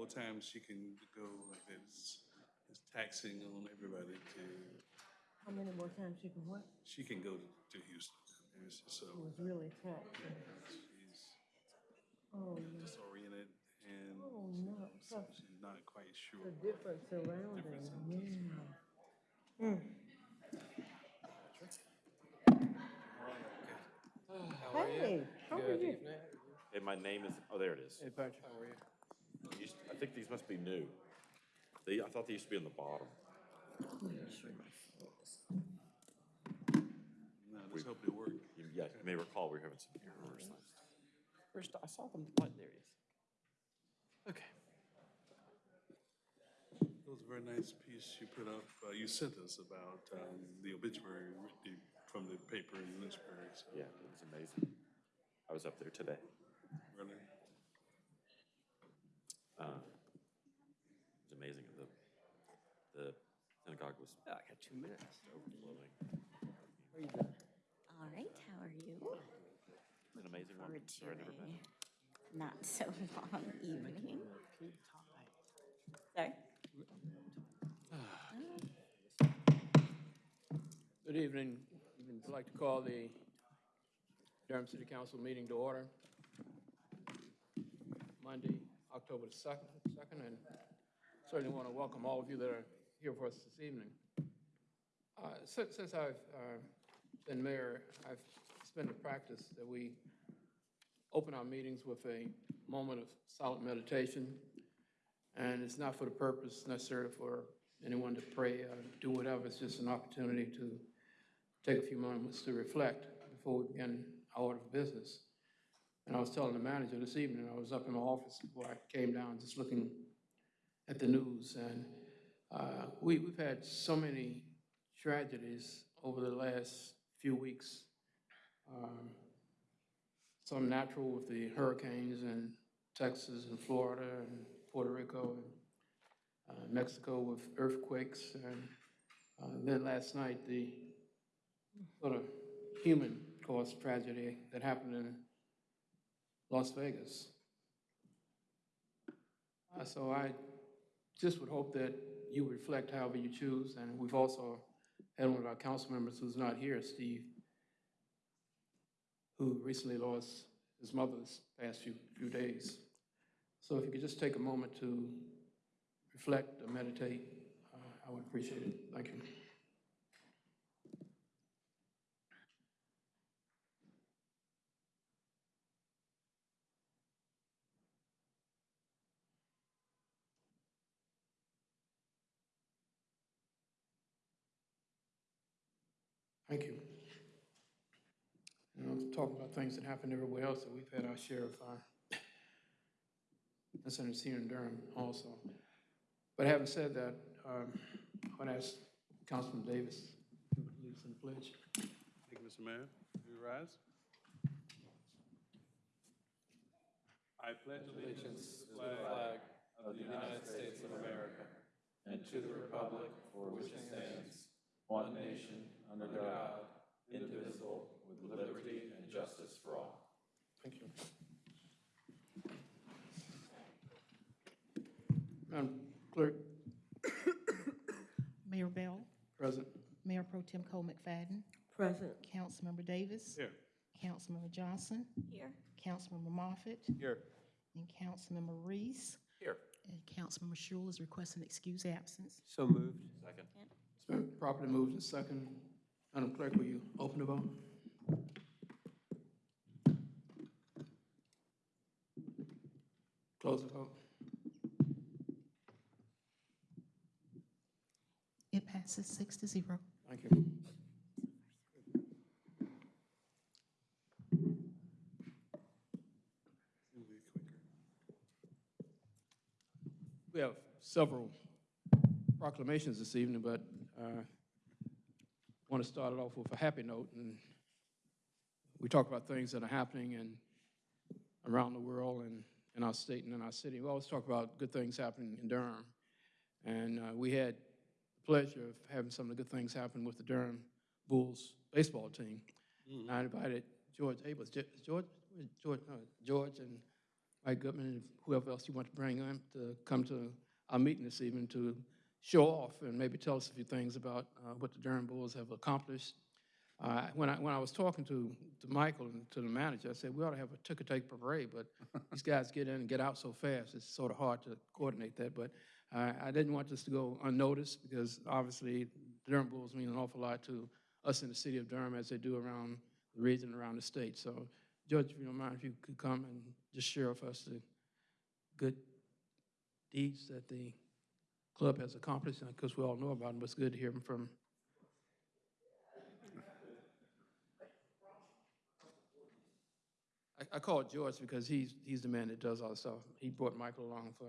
more times she can go like that. It's, it's taxing on everybody to, How many more times you can what? she can go to, to Houston. And it's so, It was really taxing. she's Oh, no. disoriented and Oh, no. so Plus she's not quite sure. The different surroundings, yeah. Hey, how are Good you? evening. And my name is, oh, there it is. Hey, Patrick, how are you? Used- I think these must be new. They, I thought they used to be on the bottom. No, let's hope they work. You- Yeah, you may recall we were having some errors. Where's, I saw them, what, there it is. Okay. It was a very nice piece you put up, uh, you sent us about, um, the obituary from the paper in Lynchburg, so. Yeah, it was amazing. I was up there today. Really, Uh, It was amazing. The, the synagogue was I got two minutes. overflowing. How you doing? All right, how are you? It's An amazing one. Forward to Sorry, I never met. a not so long evening. Sorry? Good evening. I'd like to call the Durham City Council meeting to order. Monday, October the second, second, and certainly want to welcome all of you that are here for us this evening. Uh, Since, since I've uh, been mayor, I've, it's been a practice that we open our meetings with a moment of silent meditation. And it's not for the purpose necessarily for anyone to pray or do whatever. It's just an opportunity to take a few moments to reflect before we begin our order of business. And I was telling the manager this evening, I was up in my office before I came down, just looking at the news. And uh, we, we've had so many tragedies over the last few weeks. Um, Some natural with the hurricanes in Texas and Florida and Puerto Rico and uh, Mexico with earthquakes. And uh, then last night, the sort of human-caused tragedy that happened in Las Vegas. Uh, So I just would hope that you reflect however you choose. And we've also had one of our council members who's not here, Steve, who recently lost his mother this past few, few days. So if you could just take a moment to reflect or meditate, uh, I would appreciate it. Thank you. Thank you. You know, talking about things that happen everywhere else, that we've had our share of fire. uh, incidents here in Durham also. But having said that, um, I want to ask Councilman Davis to lead us in the pledge. thank you, Mr. Mayor. You rise. I pledge allegiance to the flag of the United States of America and to the republic for which it stands, one nation, under God, indivisible, with liberty and justice for all. Thank you. Madam Clerk, Mayor Bell, present. Mayor Pro Tem Cole McFadden, Present. Councilmember Davis. Here. Councilmember Johnson, Here. Councilmember Moffitt, Here. and Councilmember Reece. Here. And Councilmember Schewel is requesting excuse absence. So moved. Second. It's been properly moved and second. Madam Clerk, will you open the vote? Close the vote. It passes six to zero. Thank you. It'll be quicker. We have several proclamations this evening, but uh, want to start it off with a happy note. And we talk about things that are happening in, around the world and in our state and in our city. We always talk about good things happening in Durham. And uh, we had the pleasure of having some of the good things happen with the Durham Bulls baseball team. And I invited George Habel, Ge- George, George, no, George and Mike Goodman and whoever else you want to bring in to come to our meeting this evening to show off and maybe tell us a few things about uh, what the Durham Bulls have accomplished. Uh, When I, when I was talking to, to Michael and to the manager, I said, we ought to have a ticker take parade, but these guys get in and get out so fast, it's sort of hard to coordinate that. But I, I didn't want this to go unnoticed because obviously the Durham Bulls mean an awful lot to us in the city of Durham as they do around the region, around the state. So, Judge, if you don't mind, if you could come and just share with us the good deeds that the club has accomplished, and because we all know about them, but it's good to hear them from I, I called George because he's, he's the man that does all the stuff. He brought Michael along for,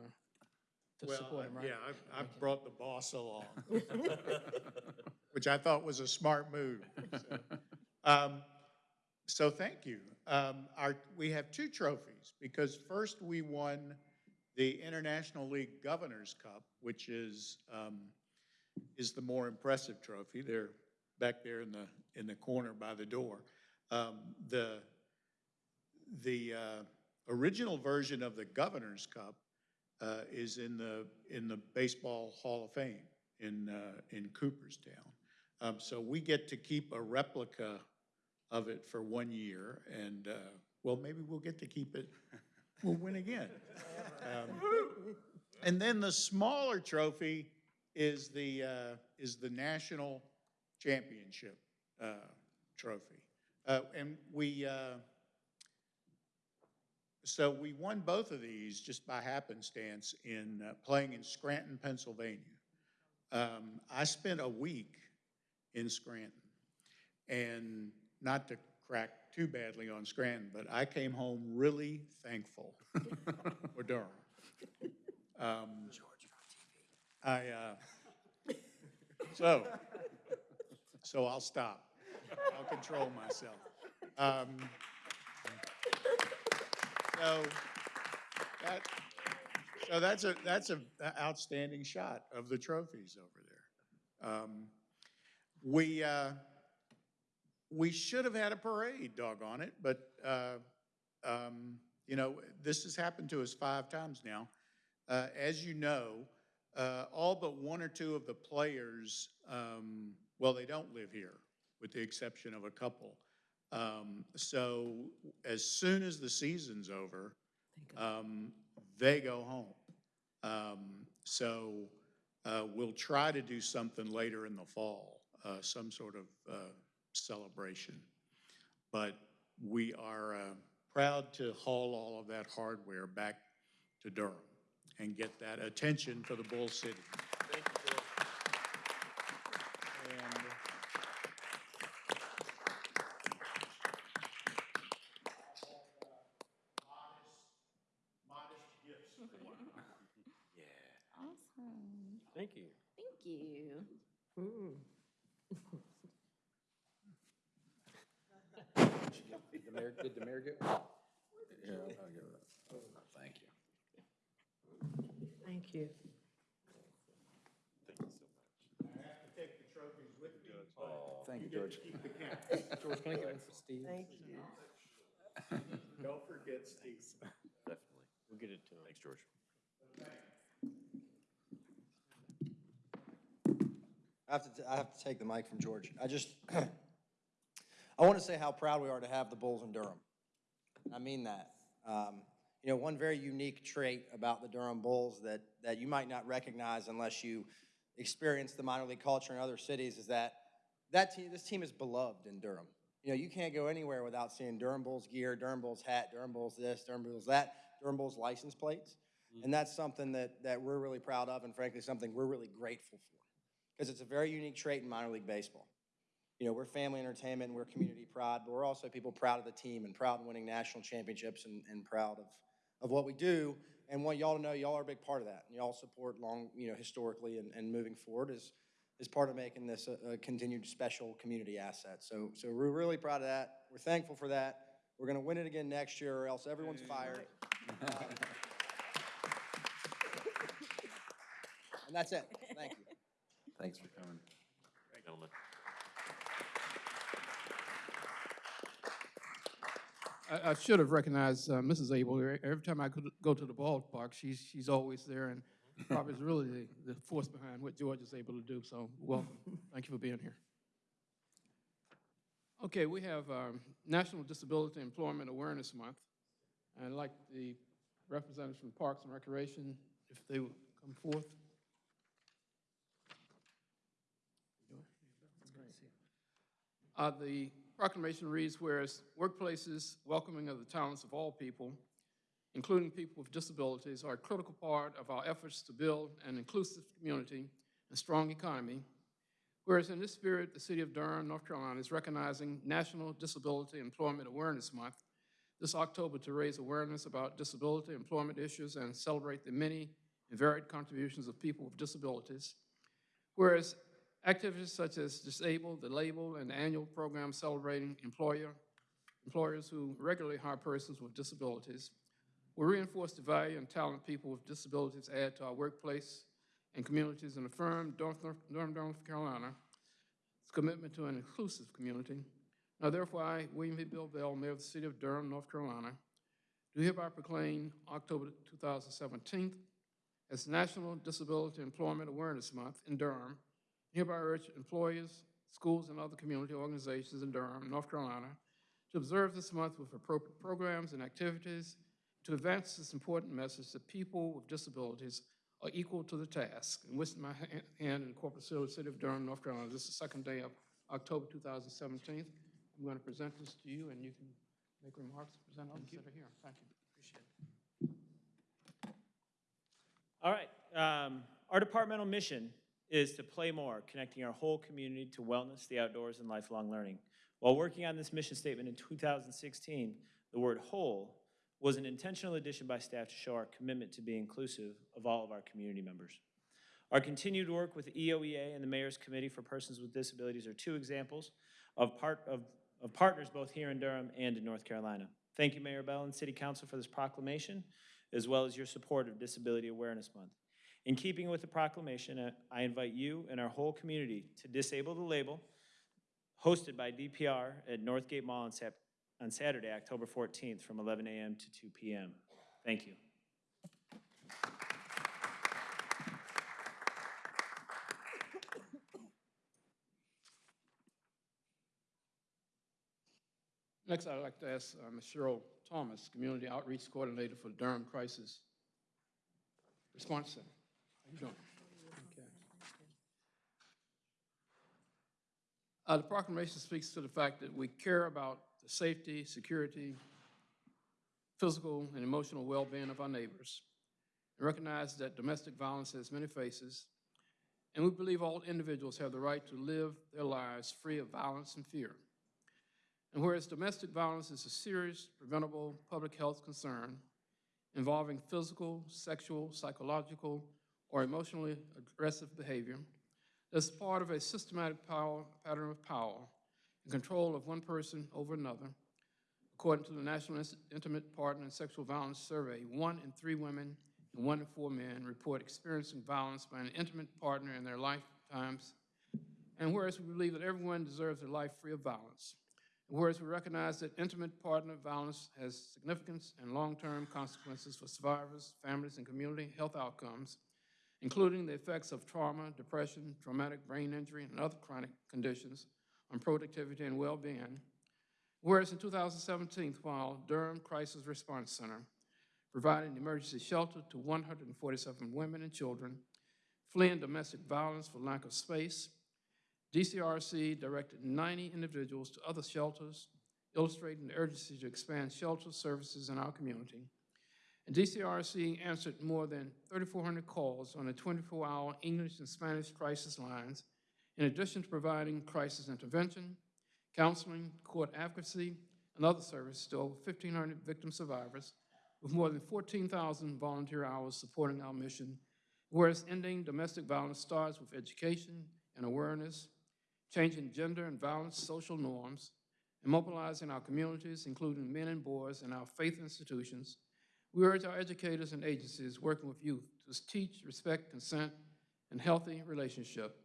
to Well, support him, right? yeah, I, I brought the boss along, which I thought was a smart move. so. Um, So thank you. Um, Our, we have two trophies, because first we won the International League Governors Cup, which is, um, is the more impressive trophy. They're back there in the, in the corner by the door. Um, The, the uh, original version of the Governor's Cup uh, is in the, in the Baseball Hall of Fame in, uh, in Cooperstown. Um, So we get to keep a replica of it for one year, and, uh, well, maybe we'll get to keep it, we'll win again. Um, And then the smaller trophy is the, uh, is the National Championship uh, Trophy. Uh, And we, uh, so we won both of these just by happenstance in uh, playing in Scranton, Pennsylvania. Um, I spent a week in Scranton, and not to crack too badly on Scranton, but I came home really thankful for Durham. Um, I, uh, so, so I'll stop. I'll control myself. Um, so, that, so that's a, that's a outstanding shot of the trophies over there. Um, We, uh, we should have had a parade, doggone it, but, uh, um, you know, this has happened to us five times now. Uh, As you know, uh, all but one or two of the players, um, well, they don't live here, with the exception of a couple. Um, So as soon as the season's over, um, they go home. Um, So uh, we'll try to do something later in the fall, uh, some sort of uh, celebration. But we are uh, proud to haul all of that hardware back to Durham and get that attention for the Bull City. And Awesome. Thank you. Thank you. Mm. Did the mayor, did the? Yeah, I'll give it up. Thank you. Thank you. Thank you so much. I have to take the trophies with me. Oh, Thank you, George. George, can I give one for Steve? Thank you. Don't forget Steve. Definitely. We'll get it to him. Thanks, George. I have to, t- I have to take the mic from George. I just, I want to say how proud we are to have the Bulls in Durham. I mean that. Um, You know, one very unique trait about the Durham Bulls that, that you might not recognize unless you experience the minor league culture in other cities is that that team, this team is beloved in Durham. You know, you can't go anywhere without seeing Durham Bulls gear, Durham Bulls hat, Durham Bulls this, Durham Bulls that, Durham Bulls license plates. And that's something that, that we're really proud of and frankly, something we're really grateful for because it's a very unique trait in minor league baseball. You know, we're family entertainment, and we're community pride, but we're also people proud of the team and proud of winning national championships and, and proud of, of what we do. And want y'all to know, y'all are a big part of that. And y'all support long, you know, historically and, and moving forward is, is part of making this a, a continued special community asset. So, so we're really proud of that. We're thankful for that. We're gonna win it again next year or else everyone's fired. Um, And that's it. Thank you. Thanks for coming, gentlemen. I, I should have recognized uh, Mrs. Habel. Every time I could go to the ballpark, she's, she's always there, and probably is really the, the force behind what George is able to do, so welcome. Thank you for being here. Okay, we have um, National Disability Employment Awareness Month. and I'd like the representatives from Parks and Recreation, if they would come forth. Uh, The proclamation reads, whereas workplaces welcoming of the talents of all people, including people with disabilities, are a critical part of our efforts to build an inclusive community and strong economy, whereas in this spirit, the city of Durham, North Carolina is recognizing National Disability Employment Awareness Month this October to raise awareness about disability employment issues and celebrate the many and varied contributions of people with disabilities. Whereas activities such as Disabled, the Label, and the annual program celebrating employer, employers who regularly hire persons with disabilities will reinforce the value and talent people with disabilities add to our workplace and communities and affirm North, North, North Carolina's commitment to an inclusive community. Now therefore, I, William V. Bill Bell, Mayor of the City of Durham, North Carolina, do hereby proclaim October 2017 as National Disability Employment Awareness Month in Durham. Hereby urge employers, schools, and other community organizations in Durham, North Carolina, to observe this month with appropriate programs and activities to advance this important message that people with disabilities are equal to the task. And with my hand in corporate seal of the City of Durham, North Carolina, this is the second day of October 2017. I'm going to present this to you, and you can make remarks, present others that are here. Thank you. Appreciate it. All right. Um, our departmental mission is to play more, connecting our whole community to wellness, the outdoors, and lifelong learning. While working on this mission statement in 2016, the word whole was an intentional addition by staff to show our commitment to be inclusive of all of our community members. Our continued work with EOEA and the Mayor's Committee for Persons with Disabilities are two examples of, part, of, of partners both here in Durham and in North Carolina. Thank you, Mayor Bell and City Council for this proclamation, as well as your support of Disability Awareness Month. In keeping with the proclamation, uh, I invite you and our whole community to Disable the Label, hosted by DPR at Northgate Mall on Sat- on Saturday, October 14th, from 11 a.m. to 2 p.m. Thank you. Next, I'd like to ask uh, Ms. Cheryl Thomas, Community Outreach Coordinator for the Durham Crisis Response Center. Okay. Uh, The proclamation speaks to the fact that we care about the safety, security, physical, and emotional well-being of our neighbors, and recognize that domestic violence has many faces, and we believe all individuals have the right to live their lives free of violence and fear. And whereas domestic violence is a serious, preventable public health concern involving physical, sexual, psychological, or emotionally aggressive behavior, that's part of a systematic power, pattern of power and control of one person over another. According to the National Intimate Partner and Sexual Violence Survey, one in three women and one in four men report experiencing violence by an intimate partner in their lifetimes. And whereas we believe that everyone deserves a life free of violence, whereas we recognize that intimate partner violence has significant and long-term consequences for survivors, families, and community health outcomes, including the effects of trauma, depression, traumatic brain injury, and other chronic conditions on productivity and well-being. Whereas in 2017, while Durham Crisis Response Center provided emergency shelter to 147 women and children fleeing domestic violence for lack of space, DCRC directed 90 individuals to other shelters, illustrating the urgency to expand shelter services in our community. And DCRC answered more than 3,400 calls on the 24-hour English and Spanish crisis lines, in addition to providing crisis intervention, counseling, court advocacy, and other services to over 1,500 victim survivors, with more than 14,000 volunteer hours supporting our mission, whereas ending domestic violence starts with education and awareness, changing gender and violence social norms, and mobilizing our communities, including men and boys in our faith institutions, we urge our educators and agencies working with youth to teach respect, consent, and healthy relationship.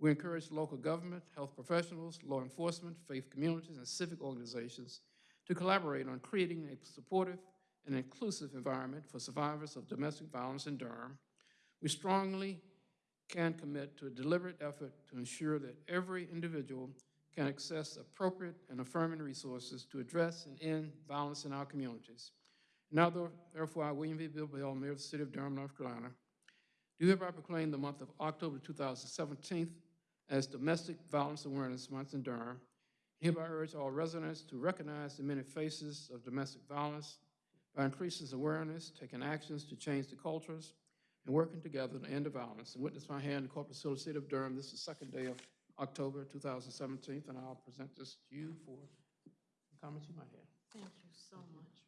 We encourage local government, health professionals, law enforcement, faith communities, and civic organizations to collaborate on creating a supportive and inclusive environment for survivors of domestic violence in Durham. We strongly can commit to a deliberate effort to ensure that every individual can access appropriate and affirming resources to address and end violence in our communities. Now, ther- therefore, I, William V. Bill Bell, Mayor of the City of Durham, North Carolina, do hereby proclaim the month of October 2017 as Domestic Violence Awareness Month in Durham. Hereby urge all residents to recognize the many faces of domestic violence by increasing awareness, taking actions to change the cultures, and working together to end the violence. And witness my hand, the Corporate Civil City of Durham, this is the second day of October 2017, and I'll present this to you for comments you might have. Thank you so much.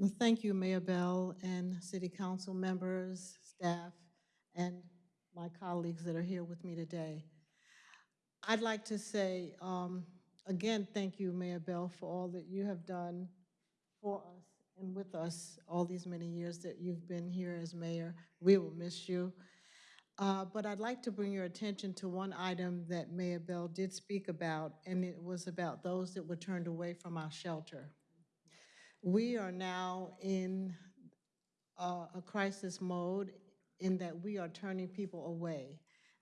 Well, thank you, Mayor Bell and city council members, staff, and my colleagues that are here with me today. I'd like to say, um, again, thank you, Mayor Bell, for all that you have done for us and with us all these many years that you've been here as mayor. We will miss you. Uh, But I'd like to bring your attention to one item that Mayor Bell did speak about, and it was about those that were turned away from our shelter. We are now in uh, a crisis mode in that we are turning people away,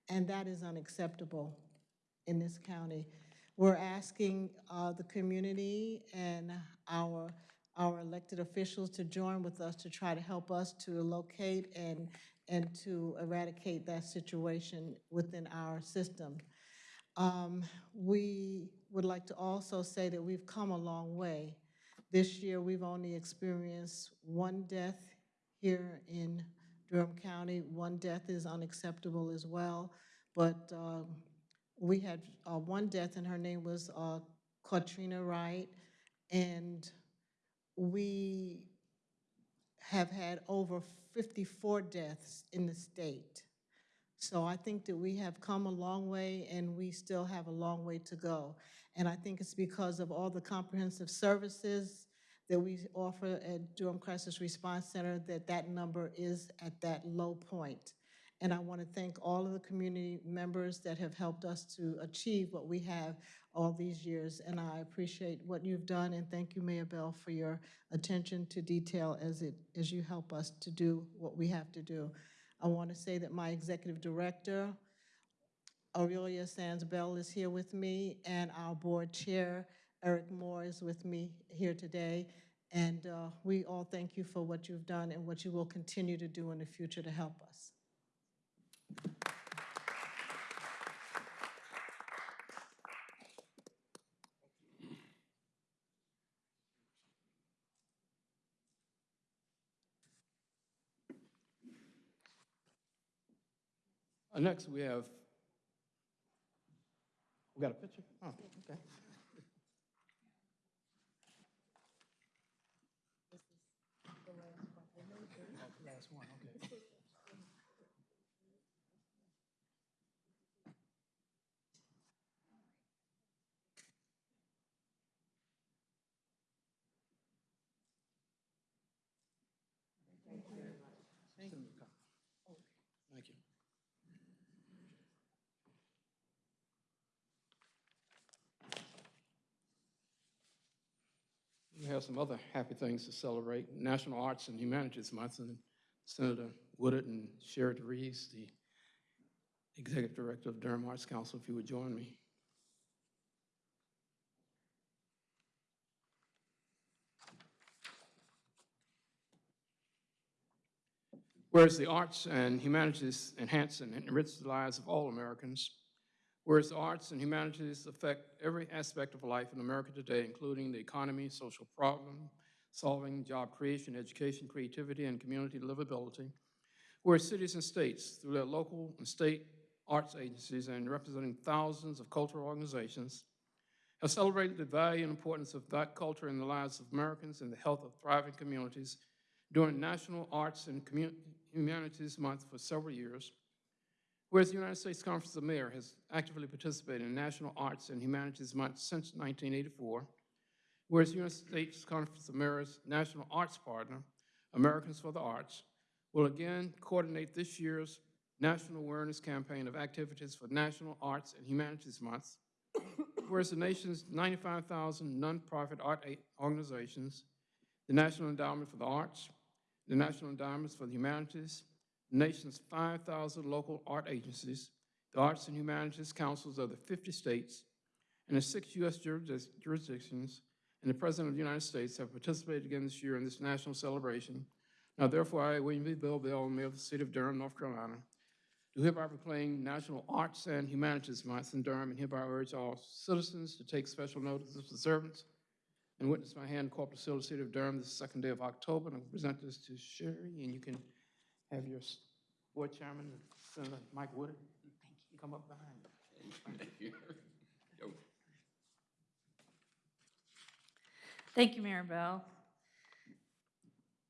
and that is unacceptable in this county. We're asking uh, the community and our, our elected officials to join with us to try to help us to locate and, and to eradicate that situation within our system. Um, We would like to also say that we've come a long way. This year, we've only experienced one death here in Durham County. One death is unacceptable as well, but um, we had uh, one death, and her name was uh, Katrina Wright, and we have had over 54 deaths in the state. So I think that we have come a long way, and we still have a long way to go. And I think it's because of all the comprehensive services that we offer at Durham Crisis Response Center that that number is at that low point. And I want to thank all of the community members that have helped us to achieve what we have all these years. And I appreciate what you've done, and thank you, Mayor Bell, for your attention to detail as it, as you help us to do what we have to do. I want to say that my executive director, Aurelia Sands Bell, is here with me, and our board chair, Eric Moore, is with me here today. And uh, we all thank you for what you've done and what you will continue to do in the future to help us. Uh, Next, we have, we got a picture? Oh, okay. Last one, okay. Thank you. We have some other happy things to celebrate. National Arts and Humanities Month, and Senator Woodard and Sherry DeVries, the Executive Director of Durham Arts Council, if you would join me. Whereas the arts and humanities enhance and enrich the lives of all Americans, whereas arts and humanities affect every aspect of life in America today, including the economy, social problem solving, job creation, education, creativity, and community livability, whereas cities and states, through their local and state arts agencies and representing thousands of cultural organizations, have celebrated the value and importance of that culture in the lives of Americans and the health of thriving communities during National Arts and Commu- Humanities Month for several years. Whereas the United States Conference of Mayors has actively participated in National Arts and Humanities Month since 1984. Whereas the United States Conference of Mayors National Arts Partner, Americans for the Arts, will again coordinate this year's national awareness campaign of activities for National Arts and Humanities Month. Whereas the nation's 95,000 nonprofit art organizations, the National Endowment for the Arts, the National Endowments for the Humanities, nation's 5,000 local art agencies, the Arts and Humanities Councils of the 50 states, and the six U.S. jurisdic- jurisdictions, and the President of the United States have participated again this year in this national celebration. Now therefore, I, William V. Bill Bell, Mayor of the City of Durham, North Carolina, do hereby proclaim National Arts and Humanities Month in Durham, and hereby urge all citizens to take special notice of the observance and witness my hand corporate seal of the City of Durham this second day of October, and I present this to Sherry, and you can have your board chairman, Senator Mike Woodard, come up behind. you Thank you, Mayor Bell.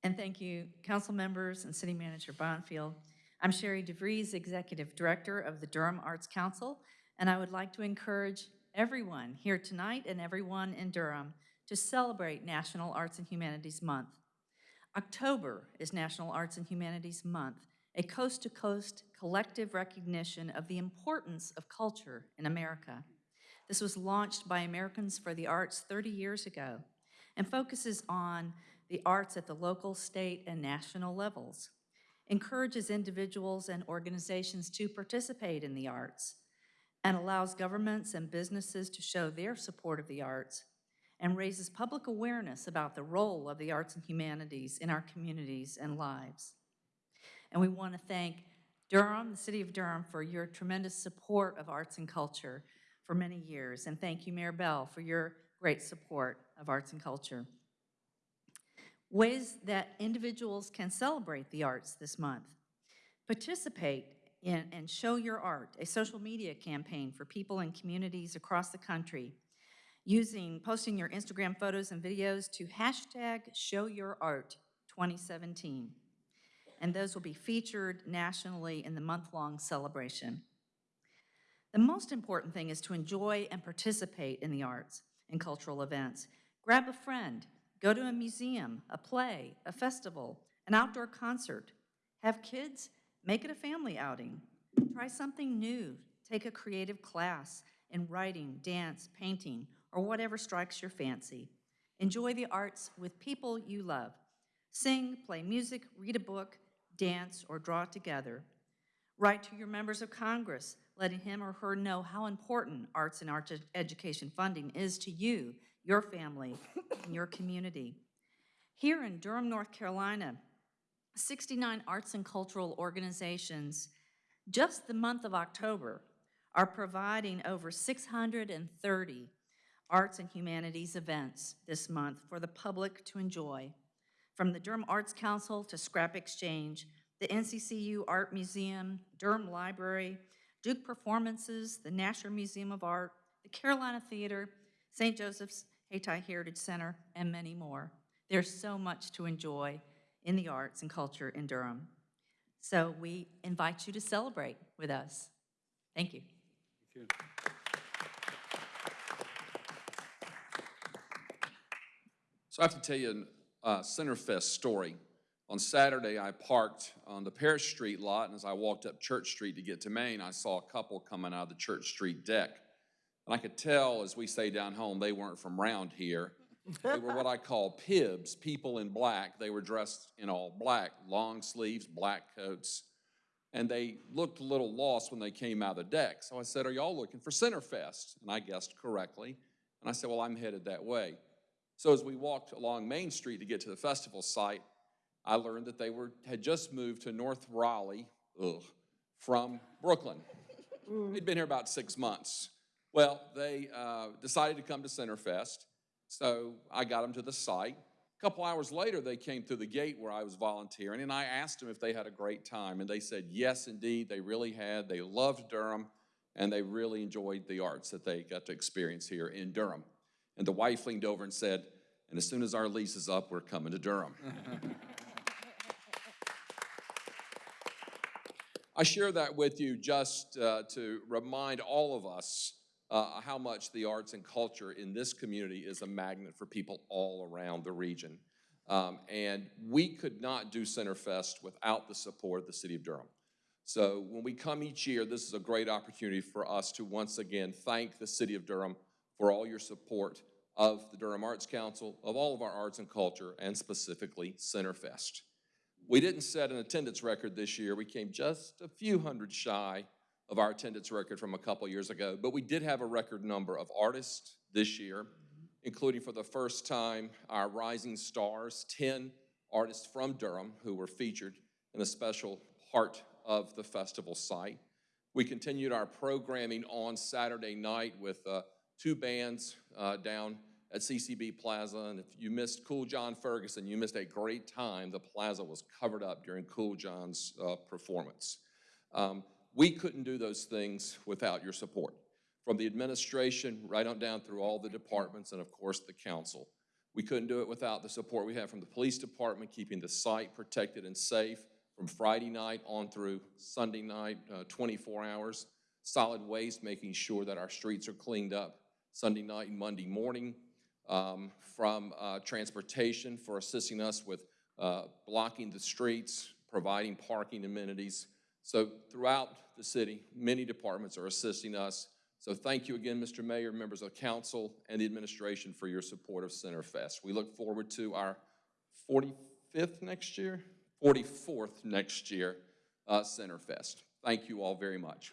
And thank you, council members and City Manager Bonfield. I'm Sherry DeVries, Executive Director of the Durham Arts Council, and I would like to encourage everyone here tonight and everyone in Durham to celebrate National Arts and Humanities Month. October is National Arts and Humanities Month, a coast-to-coast collective recognition of the importance of culture in America. This was launched by Americans for the Arts 30 years ago and focuses on the arts at the local, state, and national levels, encourages individuals and organizations to participate in the arts, and allows governments and businesses to show their support of the arts, and raises public awareness about the role of the arts and humanities in our communities and lives. And we want to thank Durham, the City of Durham, for your tremendous support of arts and culture for many years. And thank you, Mayor Bell, for your great support of arts and culture. Ways that individuals can celebrate the arts this month. Participate in and show your art, a social media campaign for people in communities across the country, using, posting your Instagram photos and videos to hashtag Show Your Art 2017. And those will be featured nationally in the month-long celebration. The most important thing is to enjoy and participate in the arts and cultural events. Grab a friend, go to a museum, a play, a festival, an outdoor concert. Have kids, make it a family outing. Try something new, take a creative class in writing, dance, painting, or whatever strikes your fancy. Enjoy the arts with people you love. Sing, play music, read a book, dance, or draw together. Write to your members of Congress, letting him or her know how important arts and art ed- education funding is to you, your family, and your community. Here in Durham, North Carolina, 69 arts and cultural organizations, just the month of October, are providing over 630 arts and humanities events this month for the public to enjoy. From the Durham Arts Council to Scrap Exchange, the NCCU Art Museum, Durham Library, Duke Performances, the Nasher Museum of Art, the Carolina Theater, St. Joseph's Hayti Heritage Center, and many more. There's so much to enjoy in the arts and culture in Durham. So we invite you to celebrate with us. Thank you. Thank you. So I have to tell you a uh, Centerfest story. On Saturday, I parked on the Parrish Street lot, and as I walked up Church Street to get to Main, I saw a couple coming out of the Church Street deck. And I could tell, as we say down home, they weren't from round here. They were what I call pibs, people in black. They were dressed in all black, long sleeves, black coats. And they looked a little lost when they came out of the deck. So I said, Are y'all looking for Centerfest? And I guessed correctly. And I said, Well, I'm headed that way. So as we walked along Main Street to get to the festival site, I learned that they were, had just moved to North Raleigh, ugh, from Brooklyn. They'd been here about six months. Well, they uh, decided to come to Centerfest, so I got them to the site. A couple hours later, they came through the gate where I was volunteering, and I asked them if they had a great time, and they said, yes, indeed, they really had. They loved Durham, and they really enjoyed the arts that they got to experience here in Durham. And the wife leaned over and said, and as soon as our lease is up, we're coming to Durham. I share that with you just uh, to remind all of us uh, how much the arts and culture in this community is a magnet for people all around the region. Um, and we could not do Centerfest without the support of the City of Durham. So when we come each year, this is a great opportunity for us to once again thank the city of Durham for all your support of the Durham Arts Council, of all of our arts and culture, and specifically Centerfest. We didn't set an attendance record this year. We came just a few hundred shy of our attendance record from a couple years ago, but we did have a record number of artists this year, including for the first time our Rising Stars, 10 artists from Durham who were featured in a special part of the festival site. We continued our programming on Saturday night with uh, two bands uh, down at CCB Plaza, and if you missed Cool John Ferguson, you missed a great time. The plaza was covered up during Cool John's uh, performance. Um, we couldn't do those things without your support, from the administration right on down through all the departments and of course the council. We couldn't do it without the support we have from the police department, keeping the site protected and safe from Friday night on through Sunday night, uh, 24 hours. Solid Waste, making sure that our streets are cleaned up Sunday night and Monday morning. Um, From uh, transportation for assisting us with uh, blocking the streets, providing parking amenities. So throughout the city, many departments are assisting us. So thank you again, Mr. Mayor, members of council, and the administration for your support of Centerfest. We look forward to our 45th next year, 44th next year, uh, Centerfest. Thank you all very much.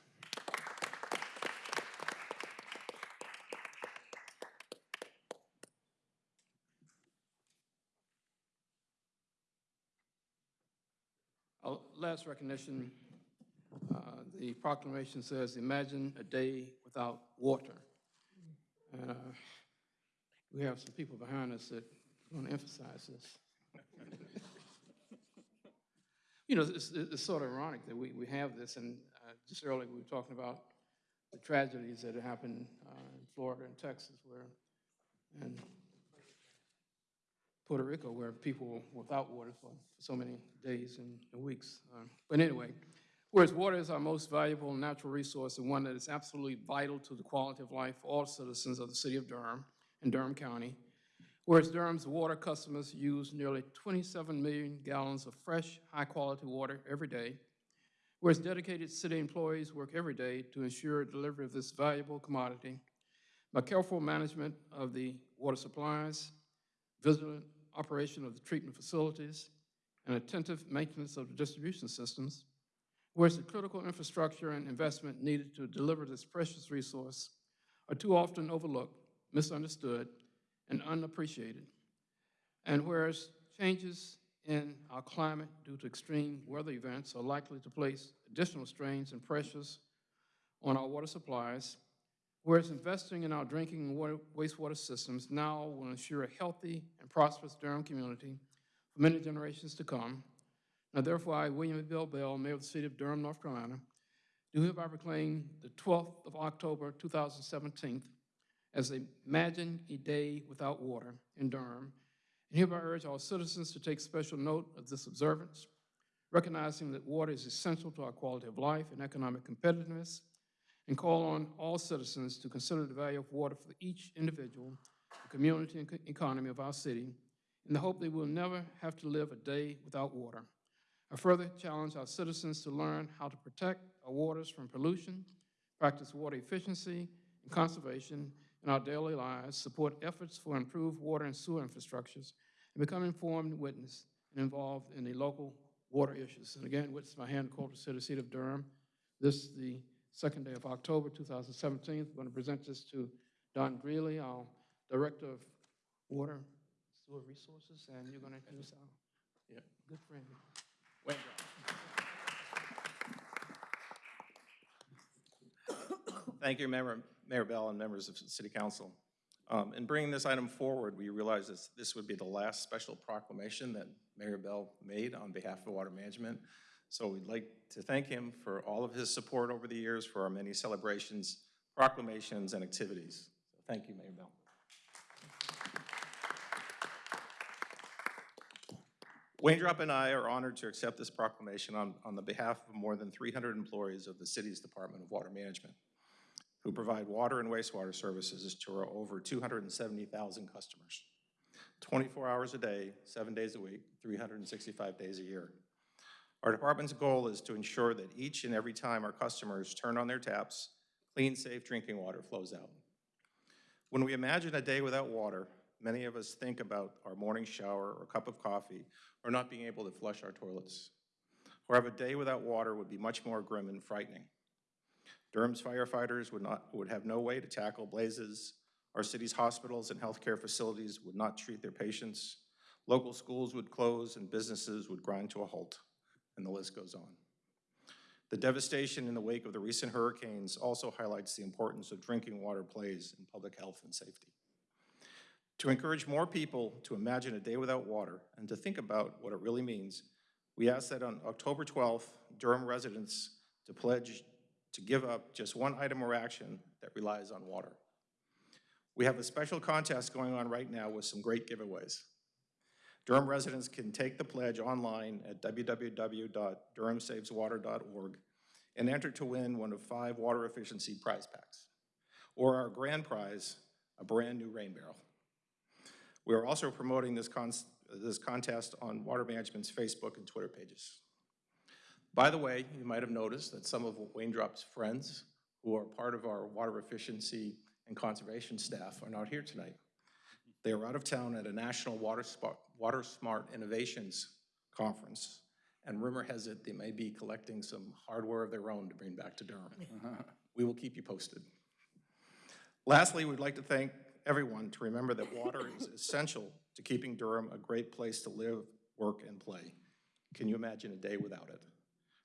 Our recognition, uh, the proclamation says, "Imagine a day without water." Uh, we have some people behind us that want to emphasize this. You know, it's, it's sort of ironic that we, we have this, and uh, just earlier we were talking about the tragedies that happened uh, in Florida and Texas where, and Puerto Rico, where people were without water for so many days and and weeks. Um, But anyway, whereas water is our most valuable natural resource and one that is absolutely vital to the quality of life for all citizens of the city of Durham and Durham County, whereas Durham's water customers use nearly 27 million gallons of fresh, high-quality water every day, whereas dedicated city employees work every day to ensure delivery of this valuable commodity, by careful management of the water supplies, vigilant operation of the treatment facilities, and attentive maintenance of the distribution systems, whereas the critical infrastructure and investment needed to deliver this precious resource are too often overlooked, misunderstood, and unappreciated. And whereas changes in our climate due to extreme weather events are likely to place additional strains and pressures on our water supplies, Whereas investing in our drinking and water, wastewater systems now will ensure a healthy and prosperous Durham community for many generations to come. Now therefore, I, William Bell Bell, Mayor of the City of Durham, North Carolina, do hereby proclaim the 12th of October, 2017 as Imagine a Day Without Water in Durham, and hereby urge all citizens to take special note of this observance, recognizing that water is essential to our quality of life and economic competitiveness, and call on all citizens to consider the value of water for each individual, the community and economy of our city, in the hope that we'll never have to live a day without water. I further challenge our citizens to learn how to protect our waters from pollution, practice water efficiency and conservation in our daily lives, support efforts for improved water and sewer infrastructures, and become informed witness and involved in the local water issues. And again, with my hand called to City Seat of Durham, this is the second day of October, 2017. We're going to present this to Don Greeley, our Director of Water Sewer Resources, and you're going to introduce our yeah, good friend, Wayne Brown. Thank you, Mayor, Mayor Bell and members of City Council. Um, In bringing this item forward, we realized this, this would be the last special proclamation that Mayor Bell made on behalf of Water Management. So we'd like to thank him for all of his support over the years for our many celebrations, proclamations, and activities. So Thank you, Mayor Bell. Waindrop and I are honored to accept this proclamation on, on the behalf of more than 300 employees of the city's Department of Water Management who provide water and wastewater services to our over 270,000 customers, 24 hours a day, seven days a week, 365 days a year. Our department's goal is to ensure that each and every time our customers turn on their taps, clean, safe drinking water flows out. When we imagine a day without water, many of us think about our morning shower or cup of coffee or not being able to flush our toilets. However, a day without water would be much more grim and frightening. Durham's firefighters would not, would have no way to tackle blazes. Our city's hospitals and healthcare facilities would not treat their patients. Local schools would close and businesses would grind to a halt, and the list goes on. The devastation in the wake of the recent hurricanes also highlights the importance of drinking water plays in public health and safety. To encourage more people to imagine a day without water and to think about what it really means, we ask that on October 12th, Durham residents to pledge to give up just one item or action that relies on water. We have a special contest going on right now with some great giveaways. Durham residents can take the pledge online at www.durhamsaveswater.org and enter to win one of five water efficiency prize packs, or our grand prize, a brand-new rain barrel. We are also promoting this, con this contest on Water Management's Facebook and Twitter pages. By the way, you might have noticed that some of Wayne Drop's friends who are part of our water efficiency and conservation staff are not here tonight. They are out of town at a national Water, water Smart Innovations Conference, and rumor has it they may be collecting some hardware of their own to bring back to Durham. Uh-huh. We will keep you posted. Lastly, we'd like to thank everyone to remember that water is essential to keeping Durham a great place to live, work, and play. Can you imagine a day without it?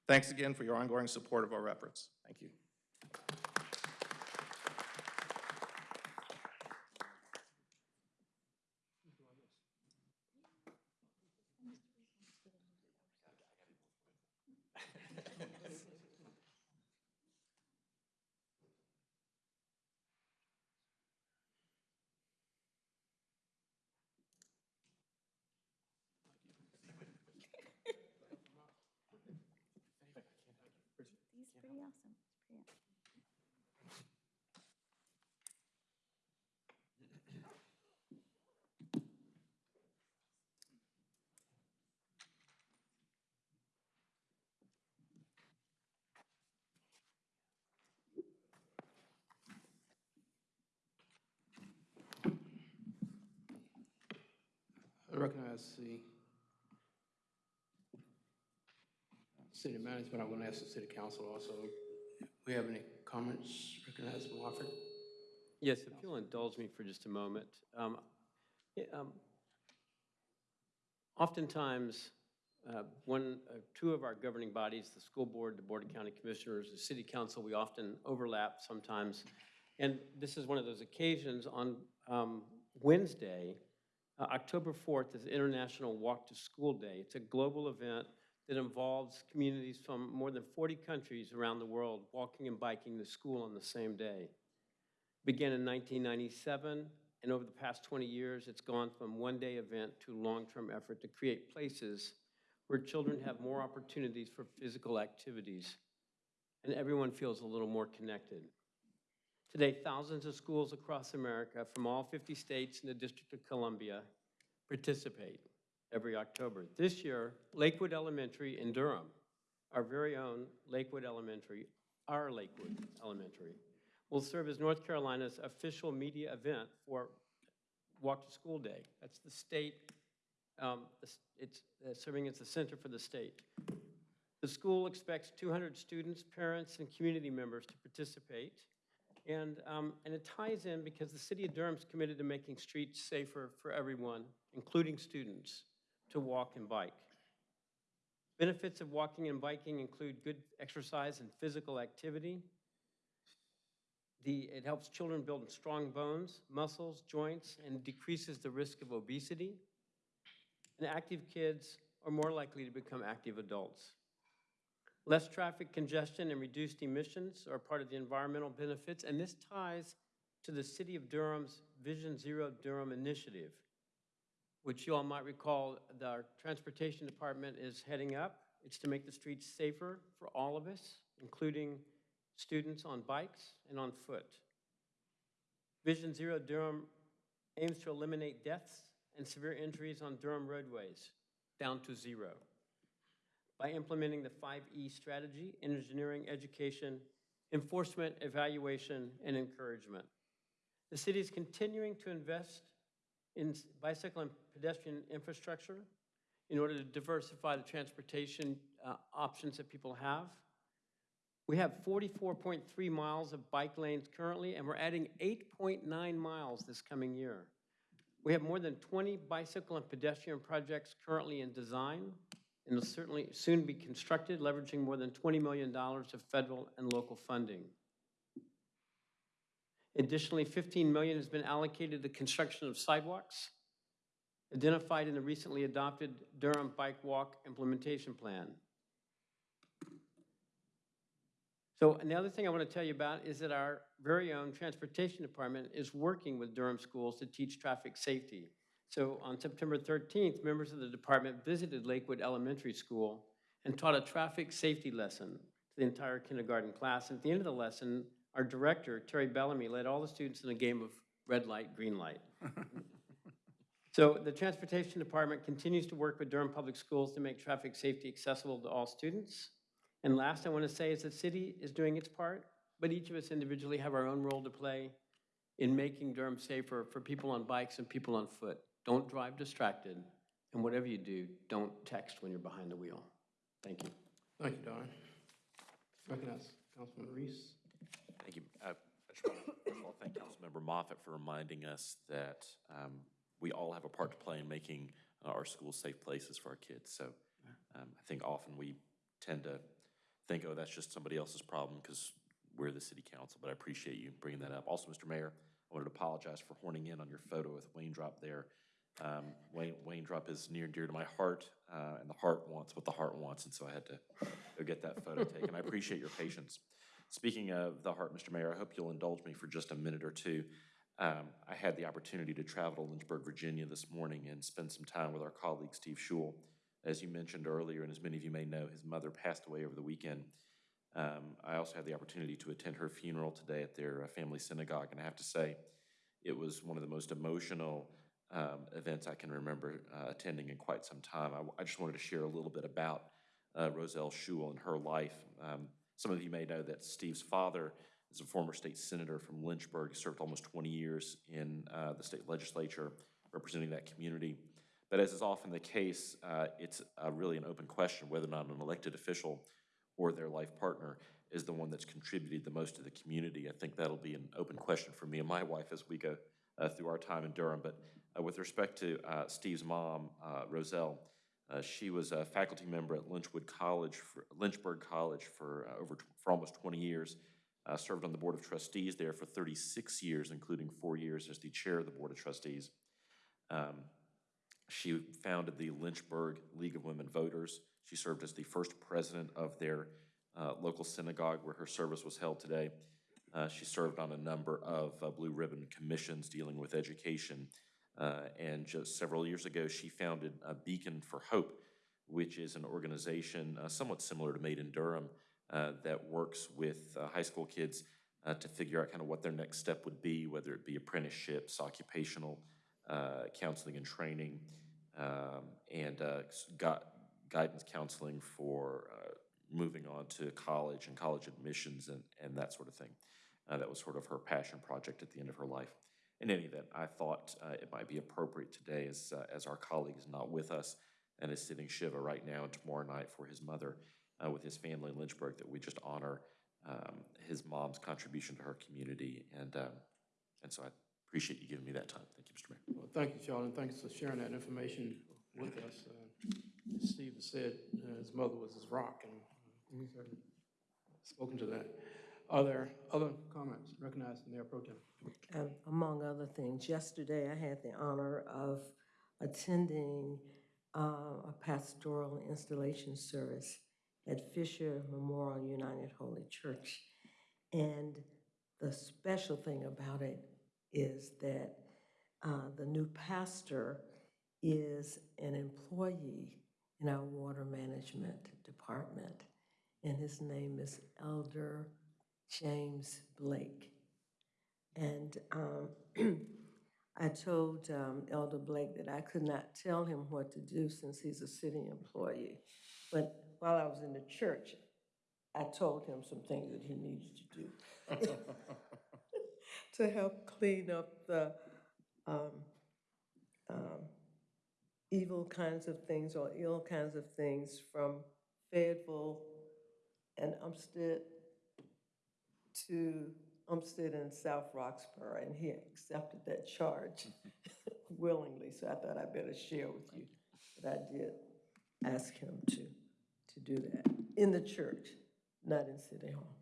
Thanks again for your ongoing support of our efforts. Thank you. Recognize the city management. I'm going to ask the city council also. We have any comments? Recognize Moffitt? Yes, if you'll indulge me for just a moment. Um, um, Oftentimes, uh, one, uh, two of our governing bodies, the school board, the board of county commissioners, the city council, we often overlap sometimes. And this is one of those occasions on um, Wednesday, uh, October 4th is International Walk to School Day. It's a global event that involves communities from more than 40 countries around the world walking and biking to school on the same day. Began in 1997, and over the past 20 years, it's gone from one-day event to long-term effort to create places where children have more opportunities for physical activities, and everyone feels a little more connected. Today, thousands of schools across America from all 50 states and the District of Columbia participate every October. This year, Lakewood Elementary in Durham, our very own Lakewood Elementary, our Lakewood Elementary, will serve as North Carolina's official media event for Walk to School Day. That's the state, um, it's uh, serving as the center for the state. The school expects 200 students, parents, and community members to participate. And, um, and it ties in because the city of Durham's committed to making streets safer for everyone, including students, to walk and bike. Benefits of walking and biking include good exercise and physical activity, the, it helps children build strong bones, muscles, joints, and decreases the risk of obesity. And active kids are more likely to become active adults. Less traffic congestion and reduced emissions are part of the environmental benefits, and this ties to the City of Durham's Vision Zero Durham initiative, which you all might recall the, our Transportation Department is heading up. It's to make the streets safer for all of us, including students on bikes and on foot. Vision Zero Durham aims to eliminate deaths and severe injuries on Durham roadways down to zero. By implementing the 5E strategy, in engineering, education, enforcement, evaluation, and encouragement. The city is continuing to invest in bicycle and pedestrian infrastructure in order to diversify the transportation uh, options that people have. We have 44.3 miles of bike lanes currently, and we're adding 8.9 miles this coming year. We have more than 20 bicycle and pedestrian projects currently in design, and will certainly soon be constructed, leveraging more than $20 million of federal and local funding. Additionally, 15 million has been allocated to the construction of sidewalks, identified in the recently adopted Durham Bike Walk Implementation Plan. So, and the other thing I want to tell you about is that our very own Transportation Department is working with Durham schools to teach traffic safety. So on September 13th, members of the department visited Lakewood Elementary School and taught a traffic safety lesson to the entire kindergarten class. And at the end of the lesson, our director, Terry Bellamy, led all the students in a game of red light, green light. So the Transportation Department continues to work with Durham Public Schools to make traffic safety accessible to all students. And last I want to say is the city is doing its part, but each of us individually have our own role to play in making Durham safer for people on bikes and people on foot. Don't drive distracted, and whatever you do, don't text when you're behind the wheel. Thank you. Thank you, Don. Recognize Councilman Reece. Thank you. Uh, I just want to, first of all, thank Councilmember Moffitt for reminding us that um, we all have a part to play in making uh, our schools safe places for our kids. So um, I think often we tend to think, oh, that's just somebody else's problem because we're the city council, but I appreciate you bringing that up. Also, Mr. Mayor, I wanted to apologize for horning in on your photo with Wayne Drop there. Um, Wayne, Wayne Drop is near and dear to my heart, uh, and the heart wants what the heart wants, and so I had to go get that photo taken. I appreciate your patience. Speaking of the heart, Mr. Mayor, I hope you'll indulge me for just a minute or two. Um, I had the opportunity to travel to Lynchburg, Virginia this morning and spend some time with our colleague Steve Schewel. As you mentioned earlier, and as many of you may know, his mother passed away over the weekend. Um, I also had the opportunity to attend her funeral today at their uh, family synagogue, and I have to say, it was one of the most emotional um, events I can remember uh, attending in quite some time. I, I just wanted to share a little bit about uh, Roselle Schewel and her life. Um, some of you may know that Steve's father is a former state senator from Lynchburg, He served almost 20 years in uh, the state legislature representing that community. But as is often the case, uh, it's uh, really an open question whether or not an elected official or their life partner is the one that's contributed the most to the community. I think that'll be an open question for me and my wife as we go uh, through our time in Durham. But with respect to uh, Steve's mom, uh, Roselle, uh, she was a faculty member at Lynchwood College, for, Lynchburg College for uh, over for almost 20 years. Uh, served on the board of trustees there for 36 years, including four years as the chair of the board of trustees. Um, she founded the Lynchburg League of Women Voters. She served as the first president of their uh, local synagogue where her service was held today. Uh, she served on a number of uh, blue ribbon commissions dealing with education. Uh, and just several years ago, she founded a Beacon for Hope, which is an organization uh, somewhat similar to Made in Durham uh, that works with uh, high school kids uh, to figure out kind of what their next step would be, whether it be apprenticeships, occupational uh, counseling and training, um, and uh, s- guidance counseling for uh, moving on to college and college admissions and, and that sort of thing. Uh, that was sort of her passion project at the end of her life. In any event, I thought uh, it might be appropriate today, as, uh, as our colleague is not with us and is sitting Shiva right now and tomorrow night for his mother uh, with his family in Lynchburg, that we just honor um, his mom's contribution to her community. And, um, and so I appreciate you giving me that time. Thank you, Mr. Mayor. Well, thank you, Charlie, and thanks for sharing that information with us. Uh, as Steve said, uh, his mother was his rock, and certainly spoken to that. Are there other comments? Recognize the Mayor Pro. Um, Among other things, yesterday I had the honor of attending uh, a pastoral installation service at Fisher Memorial United Holy Church. And the special thing about it is that uh, the new pastor is an employee in our water management department, and his name is Elder James Blake. And um, I told um, Elder Blake that I could not tell him what to do since he's a city employee. But while I was in the church, I told him some things that he needed to do to help clean up the um, um, evil kinds of things or ill kinds of things from Fayetteville and Umstead to Umstead and South Roxboro, and he accepted that charge willingly, so I thought I better share with you that I did ask him to, to do that in the church, not in City Hall.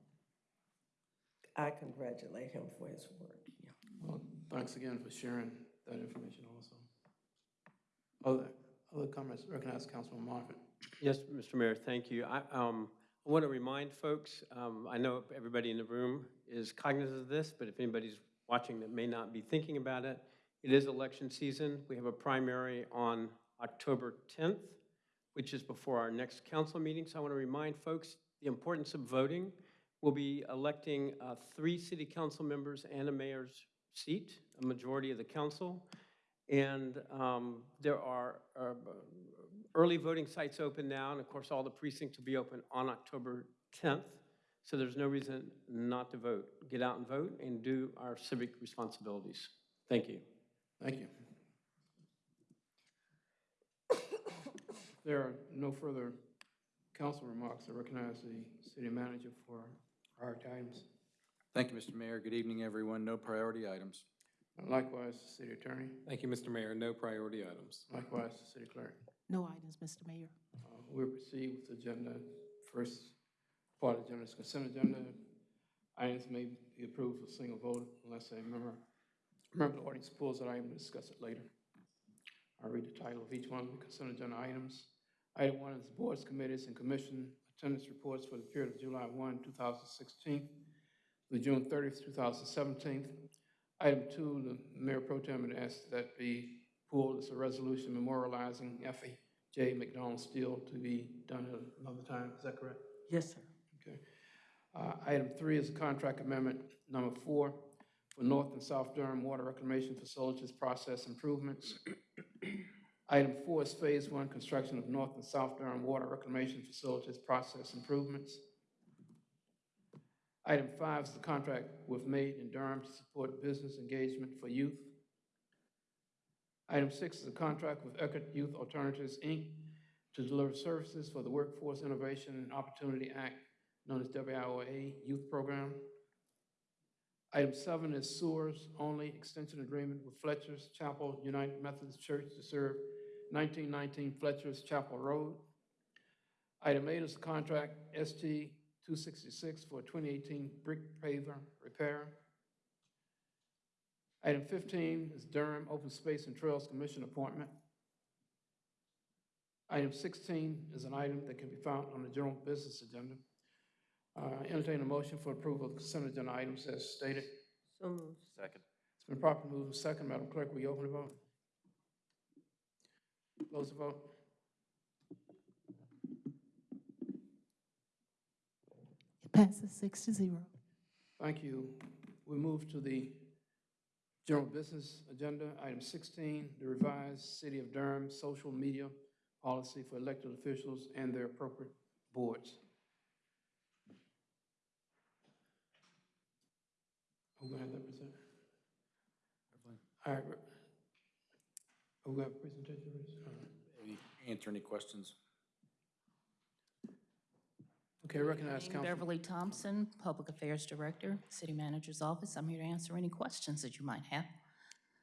I congratulate him for his work, yeah. Well, thanks again for sharing that information also. Other, other comments, recognize Councilman Moffitt. Yes, Mr. Mayor, thank you. I, um, I want to remind folks, um, I know everybody in the room is cognizant of this, but if anybody's watching that may not be thinking about it, it is election season. We have a primary on October 10th, which is before our next council meeting. So I want to remind folks the importance of voting. We'll be electing uh, three city council members and a mayor's seat, a majority of the council. And um, there are uh, early voting sites open now, and of course, all the precincts will be open on October 10th. So there's no reason not to vote. Get out and vote and do our civic responsibilities. Thank you. Thank you. There are no further council remarks. I recognize the city manager for our items. Thank you, Mr. Mayor. Good evening, everyone. No priority items. Likewise, the city attorney. Thank you, Mr. Mayor. No priority items. Likewise, the city clerk. No items, Mr. Mayor. Uh, We'll proceed with the agenda. First part of the agenda is consent agenda. Items may be approved for single vote unless a member, member of the audience pulls that item to discuss it later. I'll read the title of each one of the consent agenda items. Item one is the boards, committees, and commission attendance reports for the period of July 1, 2016 through June 30th, 2017. Item two, the mayor pro tem had asked that be pulled as a resolution memorializing Effie J. McDonald Steele to be done at another time. Is that correct? Yes, sir. Okay. Uh, Item three is a contract amendment number four for North and South Durham Water Reclamation Facilities Process Improvements. Item four is Phase One, construction of North and South Durham Water Reclamation Facilities Process Improvements. Item five is the contract with Made in Durham to support business engagement for youth. Item six is a contract with Eckerd Youth Alternatives, Inc. to deliver services for the Workforce Innovation and Opportunity Act, known as WIOA Youth Program. Item seven is sewers only extension agreement with Fletcher's Chapel United Methodist Church to serve 1919 Fletcher's Chapel Road. Item eight is contract ST 266 for 2018 brick paver repair. Item 15 is Durham Open Space and Trails Commission appointment. Item 16 is an item that can be found on the general business agenda. Uh, Entertain a motion for approval of consent agenda items as stated. So moved. Second. It's been properly moved and second. Madam Clerk, will you open the vote? Close the vote. Passes six to zero. Thank you. We move to the general business agenda. Item 16, the revised City of Durham social media policy for elected officials and their appropriate boards. Who gonna have that present? All right. Who got a presentation? All right. Answer any questions? Okay, recognize Jane Council. Beverly Thompson, Public Affairs Director, City Manager's Office. I'm here to answer any questions that you might have.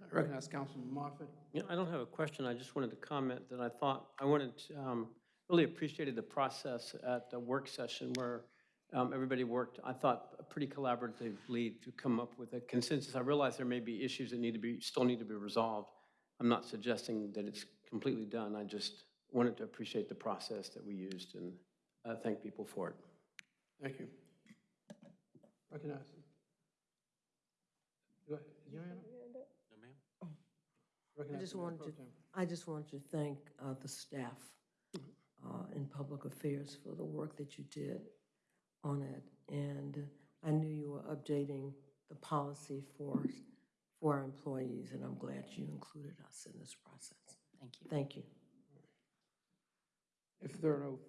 I recognize Councilman Moffitt. Yeah, I don't have a question. I just wanted to comment that I thought, I wanted, to, um, really appreciated the process at the work session where um, everybody worked, I thought, pretty collaboratively to come up with a consensus. I realize there may be issues that need to be, still need to be resolved. I'm not suggesting that it's completely done. I just wanted to appreciate the process that we used and uh, thank people for it. Thank you. Recognize. Go ahead. Is your hand up? No, ma'am. I Recognize just wanted to, I just wanted to thank uh, the staff uh, in public affairs for the work that you did on it. And I knew you were updating the policy for, for our employees, and I'm glad you included us in this process. Thank you. Thank you. If there are no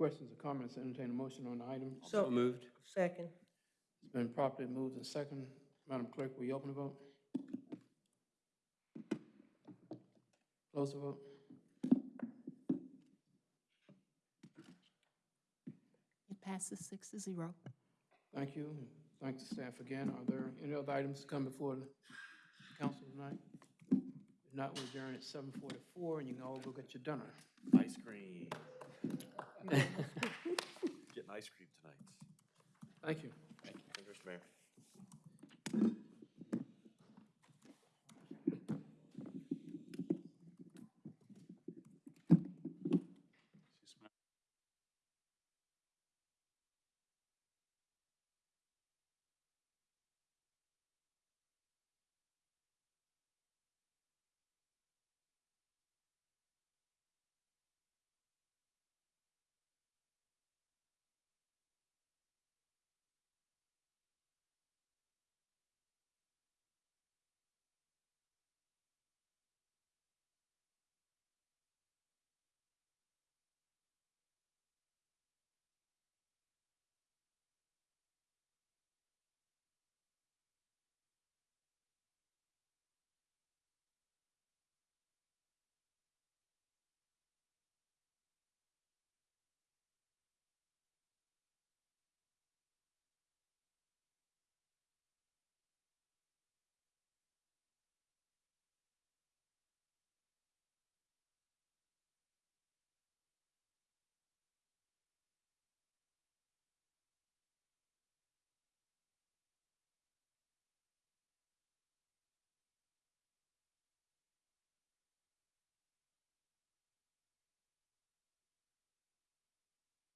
Questions or comments, entertain a motion on the item? So moved. Second. It's been properly moved and second. Madam Clerk, will you open the vote? Close the vote. It passes six to zero. Thank you. and Thank the staff again. Are there any other items to come before the council tonight? If not, we adjourn at seven forty-four, and you can all go get your dinner. Ice cream. Getting ice cream tonight. Thank you. Thank you, Mr. Mayor.